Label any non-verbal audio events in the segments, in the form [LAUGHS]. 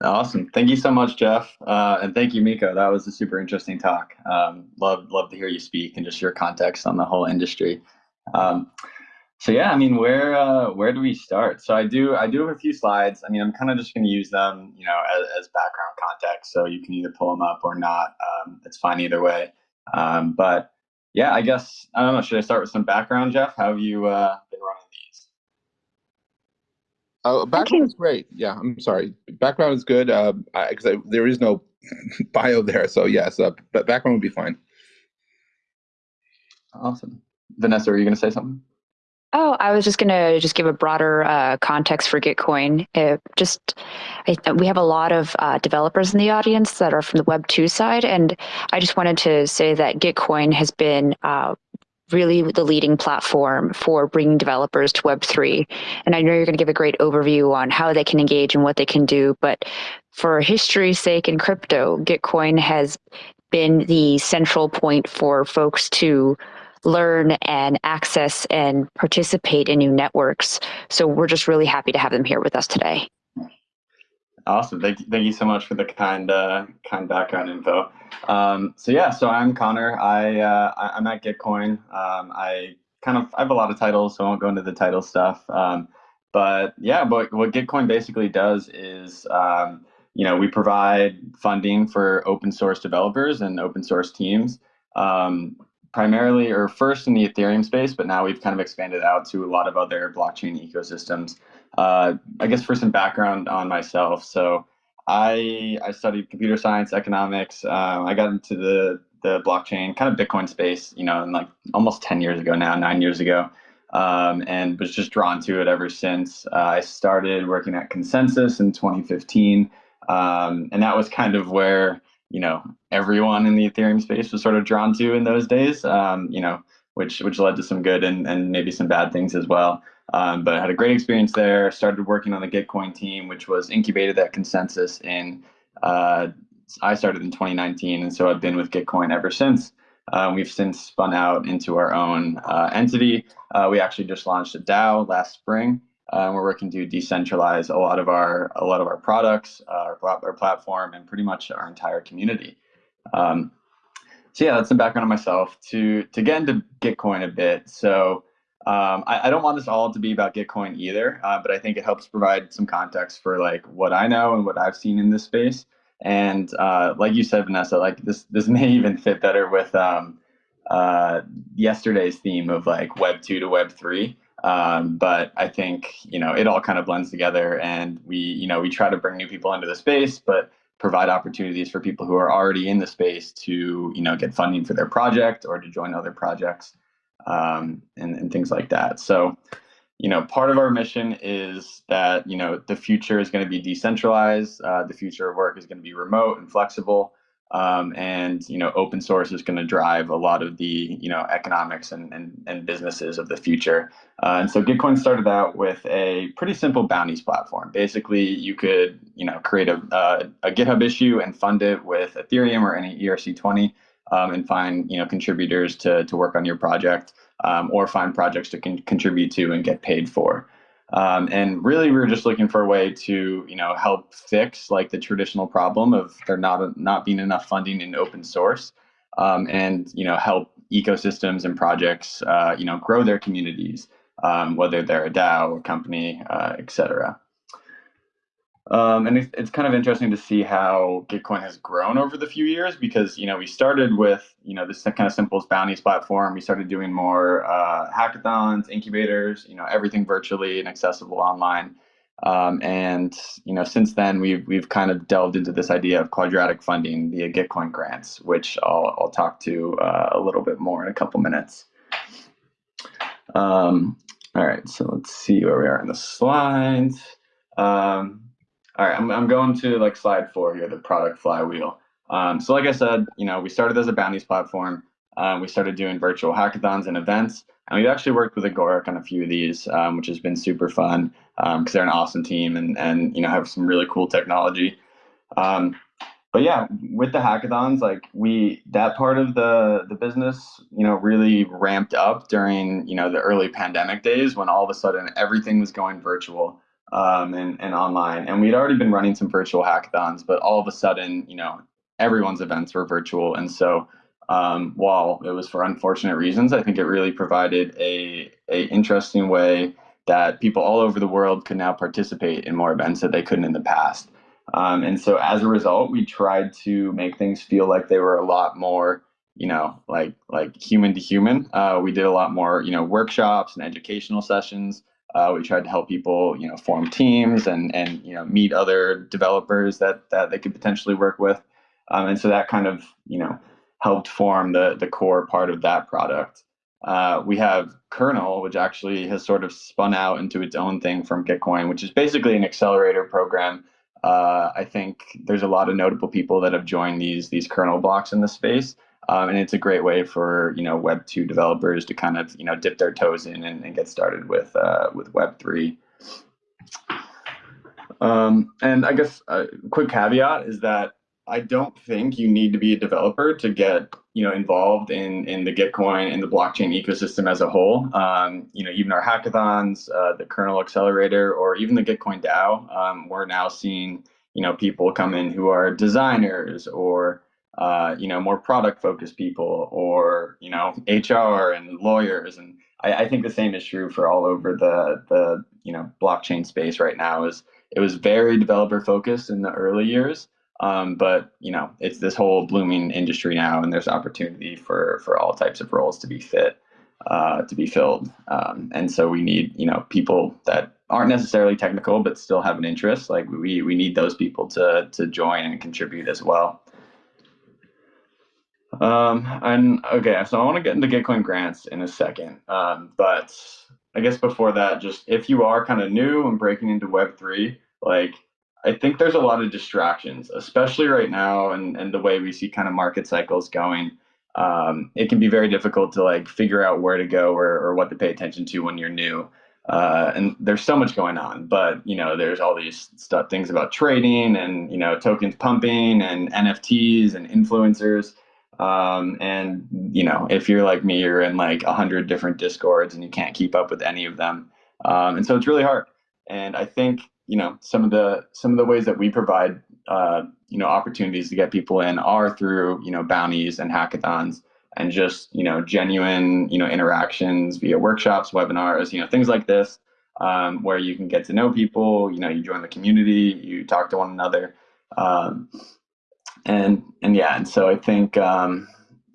Awesome. Thank you so much, Jeff. Uh, and thank you, Miko. That was a super interesting talk. Um, love, love to hear you speak and just your context on the whole industry. Um, so yeah, I mean, where uh, where do we start? So I do I do have a few slides. I mean, I'm kind of just going to use them, you know, as, as, background context. So you can either pull them up or not. Um, it's fine either way. Um, but yeah, I guess I don't know. Should I start with some background, Jeff? How have you uh, been running these? Oh, background is great. Yeah, I'm sorry. Background is good because um, there is no [LAUGHS] bio there. So yes, uh, but background would be fine. Awesome. Vanessa, are you going to say something? Oh, I was just going to just give a broader uh, context for Gitcoin. It just, I, we have a lot of uh, developers in the audience that are from the Web 2 side, and I just wanted to say that Gitcoin has been uh, really the leading platform for bringing developers to Web3. And I know you're going to give a great overview on how they can engage and what they can do, but for history's sake in crypto, Gitcoin has been the central point for folks to learn and access and participate in new networks. So we're just really happy to have them here with us today. Awesome. Thank you, thank you so much for the kind uh, kind background info. Um, so yeah, so I'm Connor. I, uh, I'm at Gitcoin. Um, I kind of I have a lot of titles, so I won't go into the title stuff. Um, but yeah, but what Gitcoin basically does is um, you know we provide funding for open source developers and open source teams. Um, primarily or first in the Ethereum space, but now we've kind of expanded out to a lot of other blockchain ecosystems. Uh, I guess for some background on myself, so I I studied computer science, economics. Um, I got into the the blockchain kind of Bitcoin space, you know, like almost ten years ago now, nine years ago, um, and was just drawn to it ever since. Uh, I started working at ConsenSys in 2015, um, and that was kind of where you know everyone in the Ethereum space was sort of drawn to in those days. Um, you know, which which led to some good and and maybe some bad things as well. Um, but I had a great experience there. Started working on the Gitcoin team, which was incubated at ConsenSys in. Uh, I started in 2019, and so I've been with Gitcoin ever since. Uh, we've since spun out into our own uh, entity. Uh, we actually just launched a DAO last spring, uh, we're working to decentralize a lot of our a lot of our products, uh, our, our platform, and pretty much our entire community. Um, so yeah, that's some background on myself. To to get into Gitcoin a bit, so um, I, I, don't want this all to be about Gitcoin either, uh, but I think it helps provide some context for like what I know and what I've seen in this space. And uh, like you said, Vanessa, like this this [LAUGHS] may even fit better with um, uh, yesterday's theme of like Web two to Web three. Um, but I think you know it all kind of blends together, and we you know we try to bring new people into the space, but provide opportunities for people who are already in the space to you know get funding for their project or to join other projects um, and, and things like that. So you know part of our mission is that you know the future is going to be decentralized. Uh, the future of work is going to be remote and flexible. Um, and you know open source is going to drive a lot of the you know economics and, and, and businesses of the future uh, and so gitcoin started out with a pretty simple bounties platform basically you could you know create a, a, a github issue and fund it with ethereum or any erc20 um, and find you know contributors to, to work on your project um, or find projects to con contribute to and get paid for um, and really, we were just looking for a way to, you know, help fix like the traditional problem of there not not being enough funding in open source, um, and you know, help ecosystems and projects, uh, you know, grow their communities, um, whether they're a DAO, or company, uh, et cetera. Um, and it's, it's kind of interesting to see how Gitcoin has grown over the few years because you know we started with you know this kind of simple bounties platform. We started doing more uh, hackathons, incubators, you know everything virtually and accessible online. Um, and you know since then we've we've kind of delved into this idea of quadratic funding via Gitcoin grants, which I'll I'll talk to uh, a little bit more in a couple minutes. Um, all right, so let's see where we are in the slides. Um, all right, I'm, I'm going to like slide four here, the product flywheel. Um, so like I said, you know, we started as a bounties platform. Um, we started doing virtual hackathons and events, and we've actually worked with Agoric on a few of these, um, which has been super fun because um, they're an awesome team and and you know have some really cool technology. Um, but yeah, with the hackathons, like we that part of the the business, you know, really ramped up during you know the early pandemic days when all of a sudden everything was going virtual. Um, and, and online. And we'd already been running some virtual hackathons, but all of a sudden, you know, everyone's events were virtual. And so um, while it was for unfortunate reasons, I think it really provided a, a interesting way that people all over the world could now participate in more events that they couldn't in the past. Um, and so as a result, we tried to make things feel like they were a lot more, you know, like like human to human. Uh, we did a lot more, you know, workshops and educational sessions. Uh, we tried to help people, you know, form teams and and you know meet other developers that that they could potentially work with, um, and so that kind of you know helped form the the core part of that product. Uh, we have Kernel, which actually has sort of spun out into its own thing from Gitcoin, which is basically an accelerator program. Uh, I think there's a lot of notable people that have joined these these kernel blocks in the space. Um, and it's a great way for you know Web two developers to kind of you know dip their toes in and, and get started with uh, with Web three. Um, and I guess a quick caveat is that I don't think you need to be a developer to get you know involved in in the Gitcoin and the blockchain ecosystem as a whole. Um, you know, even our hackathons, uh, the kernel accelerator, or even the Gitcoin DAO, um, we're now seeing you know people come in who are designers or uh, you know, more product focused people or, you know, HR and lawyers. And I, I, think the same is true for all over the, the, you know, blockchain space right now is it was very developer focused in the early years. Um, but you know, it's this whole blooming industry now, and there's opportunity for for all types of roles to be fit, uh, to be filled. Um, and so we need you know people that aren't necessarily technical but still have an interest. Like we we need those people to to join and contribute as well. Um, and okay, so I want to get into Gitcoin grants in a second. Um, but I guess before that, just if you are kind of new and breaking into Web3, like I think there's a lot of distractions, especially right now and, and the way we see kind of market cycles going. Um, it can be very difficult to like figure out where to go or, or what to pay attention to when you're new. Uh, and there's so much going on, but you know, there's all these stuff, things about trading and you know, tokens pumping and NFTs and influencers. Um, and you know, if you're like me, you're in like a hundred different discords and you can't keep up with any of them. Um, and so it's really hard. And I think, you know, some of the, some of the ways that we provide, uh, you know, opportunities to get people in are through, you know, bounties and hackathons and just, you know, genuine, you know, interactions via workshops, webinars, you know, things like this, um, where you can get to know people, you know, you join the community, you talk to one another. Um, and and yeah, and so I think um,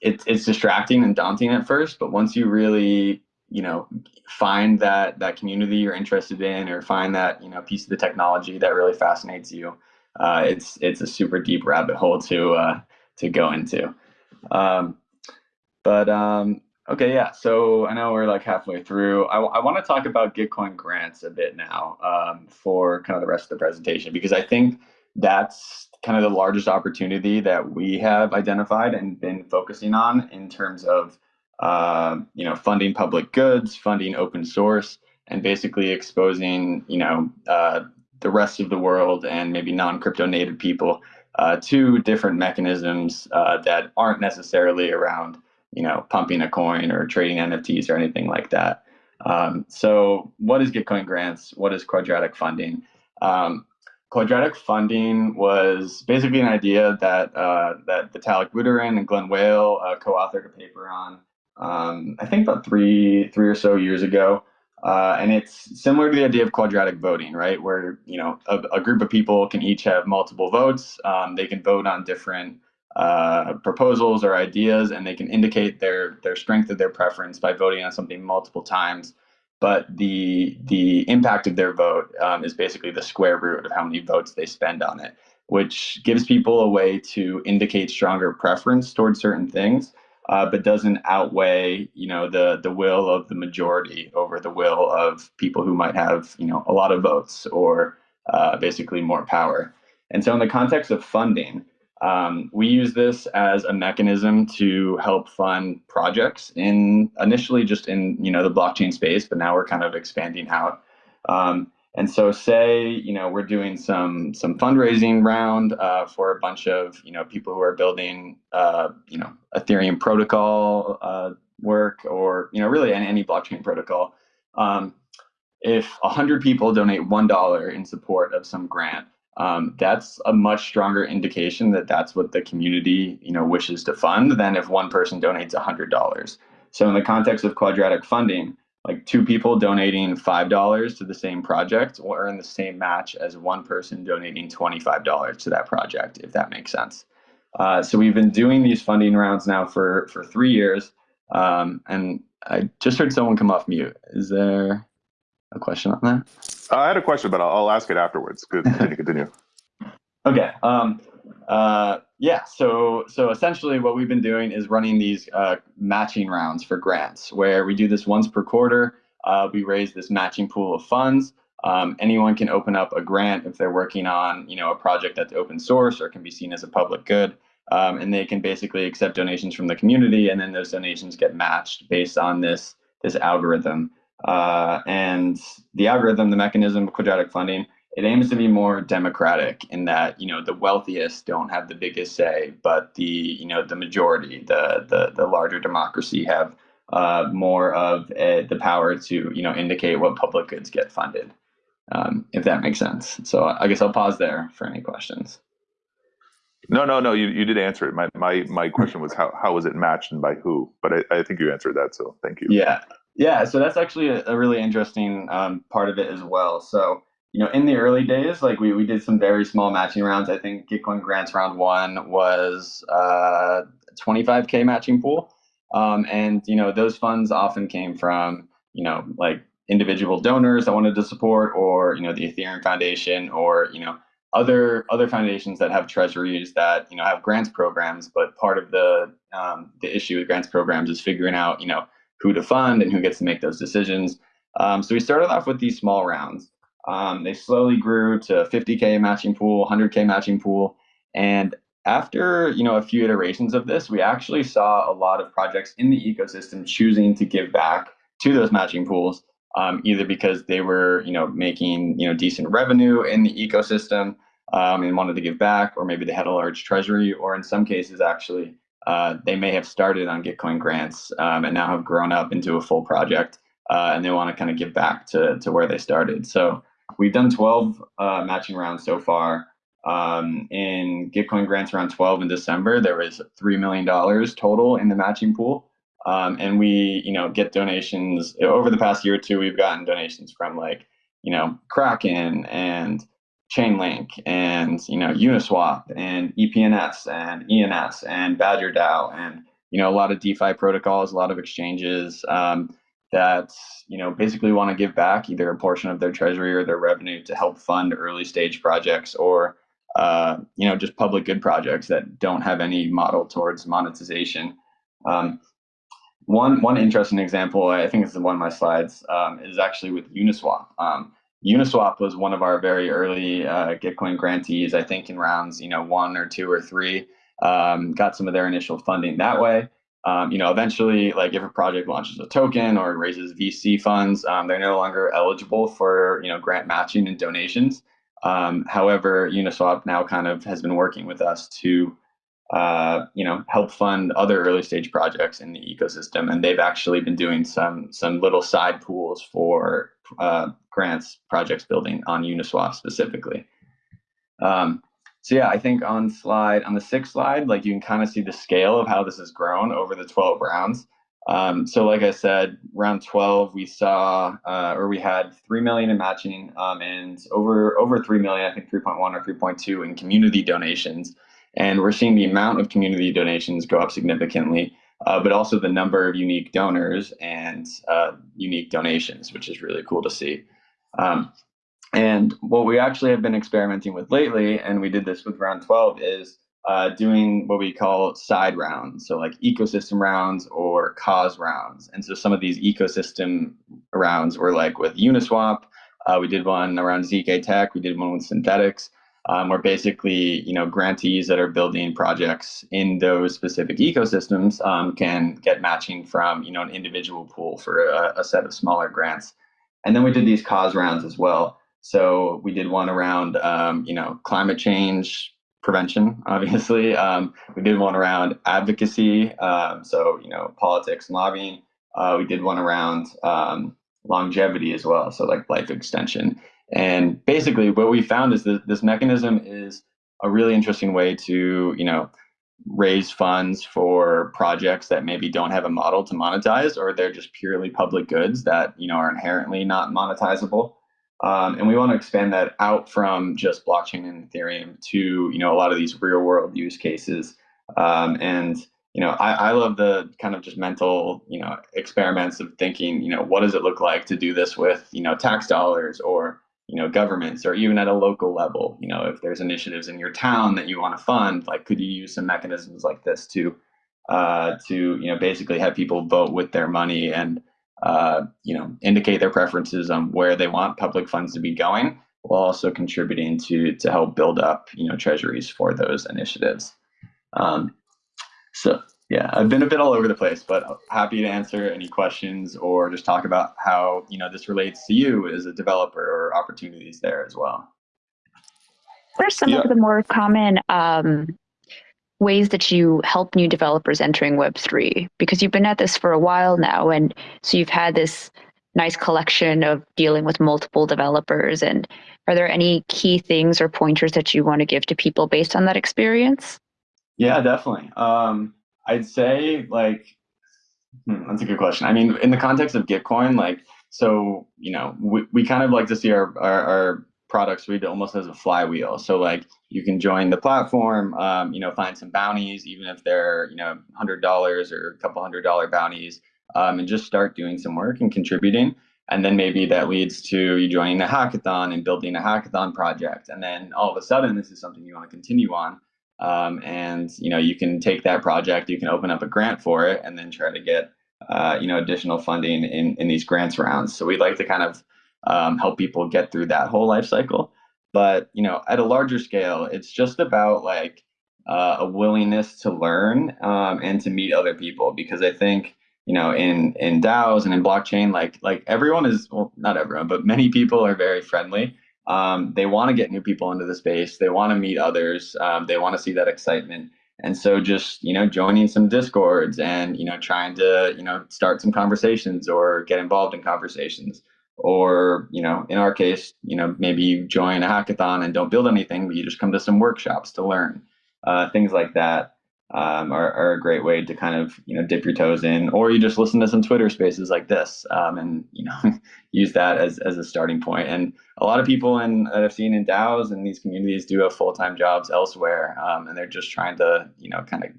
it's it's distracting and daunting at first, but once you really you know find that that community you're interested in, or find that you know piece of the technology that really fascinates you, uh, it's it's a super deep rabbit hole to uh, to go into. Um, but um, okay, yeah. So I know we're like halfway through. I, I want to talk about Gitcoin grants a bit now um, for kind of the rest of the presentation because I think that's kind of the largest opportunity that we have identified and been focusing on in terms of uh, you know funding public goods, funding open source, and basically exposing you know uh, the rest of the world and maybe non-crypto native people uh, to different mechanisms uh, that aren't necessarily around you know pumping a coin or trading NFTs or anything like that. Um, so, what is Gitcoin grants? What is quadratic funding? Um, quadratic funding was basically an idea that uh, that Vitalik Buterin and Glen Weyl uh, co-authored a paper on. Um, I think about three three or so years ago, uh, and it's similar to the idea of quadratic voting, right? Where you know a, a group of people can each have multiple votes. Um, they can vote on different uh, proposals or ideas, and they can indicate their their strength of their preference by voting on something multiple times but the the impact of their vote um, is basically the square root of how many votes they spend on it, which gives people a way to indicate stronger preference towards certain things, uh, but doesn't outweigh you know the the will of the majority over the will of people who might have you know a lot of votes or uh, basically more power. And so in the context of funding, um, we use this as a mechanism to help fund projects in initially just in you know the blockchain space, but now we're kind of expanding out. Um, and so, say you know we're doing some some fundraising round uh, for a bunch of you know people who are building uh, you know Ethereum protocol uh, work or you know really any, any blockchain protocol. Um, if 100 people donate $1 in support of some grant, um, that's a much stronger indication that that's what the community you know wishes to fund than if one person donates $100 so in the context of quadratic funding like two people donating $5 to the same project will earn the same match as one person donating $25 to that project if that makes sense. Uh, so we've been doing these funding rounds now for for three years. Um, and i just heard someone come off mute. Is there a question on that? Uh, I had a question, but I'll, I'll ask it afterwards. Good, continue. continue. [LAUGHS] Okay. Um, uh, yeah. So so essentially, what we've been doing is running these uh, matching rounds for grants, where we do this once per quarter. Uh, we raise this matching pool of funds. Um, anyone can open up a grant if they're working on you know a project that's open source or can be seen as a public good. Um, and they can basically accept donations from the community, and then those donations get matched based on this this algorithm. Uh, and the algorithm, the mechanism of quadratic funding, it aims to be more democratic in that you know the wealthiest don't have the biggest say, but the you know the majority, the the, the larger democracy have uh, more of a, the power to you know indicate what public goods get funded, um, if that makes sense. So I guess I'll pause there for any questions. No, no, no. You, you did answer it. My my my question was how how was it matched and by who? But I, I think you answered that. So thank you. Yeah, yeah, so that's actually a, a really interesting um, part of it as well. So, you know, in the early days, like we, we did some very small matching rounds. I think Gitcoin Grants round one was uh, 25K matching pool. Um, and, you know, those funds often came from, you know, like individual donors that wanted to support or, you know, the Ethereum Foundation or, you know, other other foundations that have treasuries that you know have grants programs but part of the um, the issue with grants programs is figuring out you know who to fund and who gets to make those decisions. Um, so we started off with these small rounds. Um, they slowly grew to 50k matching pool, 100k matching pool, and after you know a few iterations of this, we actually saw a lot of projects in the ecosystem choosing to give back to those matching pools, um, either because they were you know making you know decent revenue in the ecosystem um, and wanted to give back, or maybe they had a large treasury, or in some cases actually uh, they may have started on Gitcoin grants um, and now have grown up into a full project uh, and they want to kind of give back to, to where they started. So we've done 12 uh, matching rounds so far. Um, in Gitcoin grants around 12 in December, there was $3 million total in the matching pool. Um, and we, you know, get donations over the past year or two. We've gotten donations from like, you know, Kraken and Chainlink and you know Uniswap and EPNS and ENS and Badger DAO and you know a lot of DeFi protocols, a lot of exchanges um, that you know basically want to give back either a portion of their treasury or their revenue to help fund early stage projects or uh, you know just public good projects that don't have any model towards monetization. Um, one one interesting example, I think it's one of my slides, um, is actually with Uniswap. Um, Uniswap was one of our very early uh, Gitcoin grantees, I think in rounds, you know, one or two or three, um, got some of their initial funding that way. Um, you know, eventually, like if a project launches a token or raises VC funds, um, they're no longer eligible for, you know, grant matching and donations. Um, however, Uniswap now kind of has been working with us to, uh, you know, help fund other early stage projects in the ecosystem, and they've actually been doing some some little side pools for uh, grants projects building on Uniswap specifically. Um, so yeah, I think on slide on the sixth slide, like you can kind of see the scale of how this has grown over the 12 rounds. Um, so like I said, round 12, we saw, uh, or we had 3 million in matching um, and over, over 3 million, I think 3.1 or 3.2 in community donations. And we're seeing the amount of community donations go up significantly uh, but also the number of unique donors and uh, unique donations, which is really cool to see. Um, and what we actually have been experimenting with lately, and we did this with round 12, is uh, doing what we call side rounds, so like ecosystem rounds or cause rounds. And so some of these ecosystem rounds were like with Uniswap. Uh, we did one around ZK Tech. We did one with Synthetix um, where basically you know grantees that are building projects in those specific ecosystems um, can get matching from you know an individual pool for a, a, set of smaller grants and then we did these cause rounds as well so we did one around um, you know climate change prevention [LAUGHS] obviously um, we did one around advocacy um, so you know politics and lobbying uh, we did one around um, longevity as well. So like life extension. And basically, what we found is that this mechanism is a really interesting way to, you know, raise funds for projects that maybe don't have a model to monetize, or they're just purely public goods that you know are inherently not monetizable. Um, and we want to expand that out from just blockchain and Ethereum to you know a lot of these real world use cases. Um, and you know, I, I love the kind of just mental, you know, experiments of thinking, you know, what does it look like to do this with, you know, tax dollars or, you know, governments or even at a local level, you know, if there's initiatives in your town that you want to fund, like could you use some mechanisms like this to, uh, to, you know, basically have people vote with their money and, uh, you know, indicate their preferences on where they want public funds to be going while also contributing to, to help build up, you know, treasuries for those initiatives. Um, so yeah, I've been a bit all over the place, but happy to answer any questions or just talk about how you know this relates to you as a developer or opportunities there as well. What are some Yeah. of the more common um, ways that you help new developers entering Web3? Because you've been at this for a while now, and so you've had this nice collection of dealing with multiple developers. And are there any key things or pointers that you want to give to people based on that experience? Yeah, definitely. Um, I'd say like hmm, that's a good question. I mean, in the context of Gitcoin, like so, you know, we, we kind of like to see our, our, our product suite almost as a flywheel. So like you can join the platform, um, you know, find some bounties, even if they're, you know, hundred dollars or a couple hundred dollar bounties, um, and just start doing some work and contributing. And then maybe that leads to you joining a hackathon and building a hackathon project. And then all of a sudden, this is something you want to continue on um, and you know you can take that project you can open up a grant for it and then try to get uh, you know additional funding in in these grants rounds. So we'd like to kind of um, help people get through that whole life cycle. But you know at a larger scale it's just about like uh, a willingness to learn um, and to meet other people. Because i think you know in in daos and in blockchain like like everyone is well not everyone but many people are very friendly um, they want to get new people into the space. They want to meet others. Um, they want to see that excitement. And so just, you know, joining some discords and, you know, trying to, you know, start some conversations or get involved in conversations. Or, you know, in our case, you know, maybe you join a hackathon and don't build anything, but you just come to some workshops to learn. Uh, things like that um, are, are, a great way to kind of you know dip your toes in, or you just listen to some Twitter Spaces like this, um, and you know [LAUGHS] use that as as a starting point. And a lot of people in that I've seen in DAOs and these communities do have full time jobs elsewhere, um, and they're just trying to you know kind of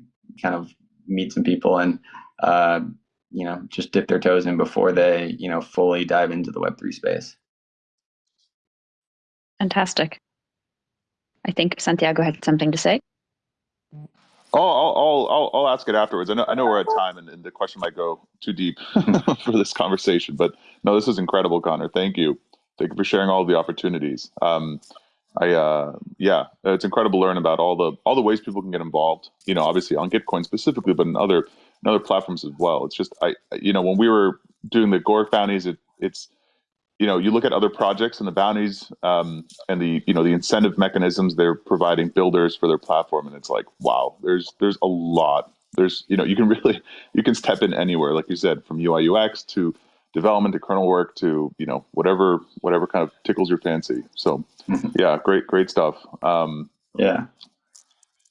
kind of meet some people and uh, you know just dip their toes in before they you know fully dive into the Web three space. Fantastic. I think Santiago had something to say. Oh, I'll, I'll, I'll, I'll ask it afterwards. I know, I know we're at time and, and the question might go too deep [LAUGHS] for this conversation, but no, this is incredible, Connor. Thank you. Thank you for sharing all the opportunities. Um, I, uh, yeah, it's incredible to learn about all the, all the ways people can get involved, you know, obviously on Gitcoin specifically, but in other, in other platforms as well. It's just, I, you know, when we were doing the Agoric bounties, it, it's, you know, you look at other projects and the bounties um, and the you know the incentive mechanisms they're providing builders for their platform, and it's like, wow, there's there's a lot. There's you know you can [LAUGHS] really you can step in anywhere, like you said, from UI UX to development to kernel work to you know whatever whatever kind of tickles your fancy. So yeah, great great stuff. Um, yeah,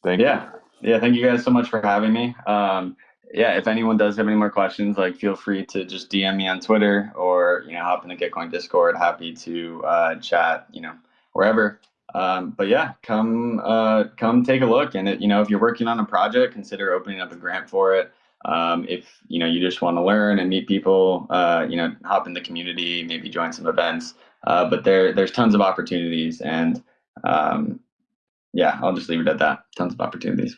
thank yeah, you. yeah. Thank you guys so much for having me. Um, yeah, if anyone does have any more questions, like feel free to just DM me on Twitter or you know hop in the Gitcoin Discord. Happy to uh, chat, you know, wherever. Um, but yeah, come uh, come take a look, and it, you know if you're working on a project, consider opening up a grant for it. Um, if you know you just want to learn and meet people, uh, you know, hop in the community, maybe join some events. Uh, but there there's tons of opportunities, and um, yeah, I'll just leave it at that. Tons of opportunities.